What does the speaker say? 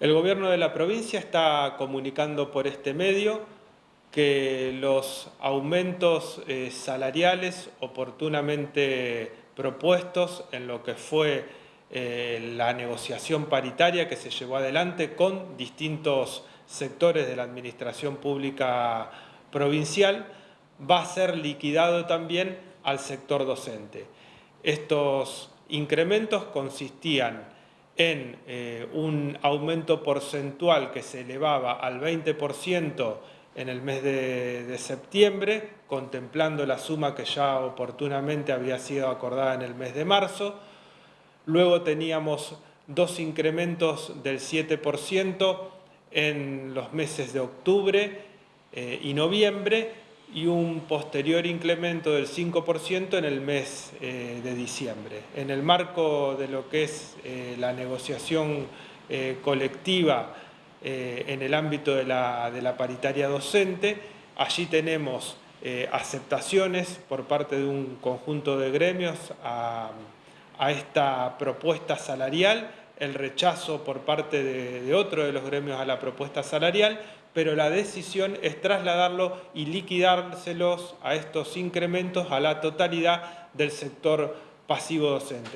El gobierno de la provincia está comunicando por este medio que los aumentos eh, salariales oportunamente propuestos en lo que fue eh, la negociación paritaria que se llevó adelante con distintos sectores de la administración pública provincial, va a ser liquidado también al sector docente. Estos incrementos consistían en eh, un aumento porcentual que se elevaba al 20% en el mes de, septiembre, contemplando la suma que ya oportunamente había sido acordada en el mes de marzo. Luego teníamos dos incrementos del 7% en los meses de octubre eh, y noviembre y un posterior incremento del 5% en el mes eh, de diciembre. En el marco de lo que es eh, la negociación eh, colectiva en el ámbito de la, de la, paritaria docente, allí tenemos aceptaciones por parte de un conjunto de gremios a, a esta propuesta salarial, el rechazo por parte de, otro de los gremios a la propuesta salarial pero la decisión es trasladarlo y liquidárselos a estos incrementos a la totalidad del sector pasivo docente.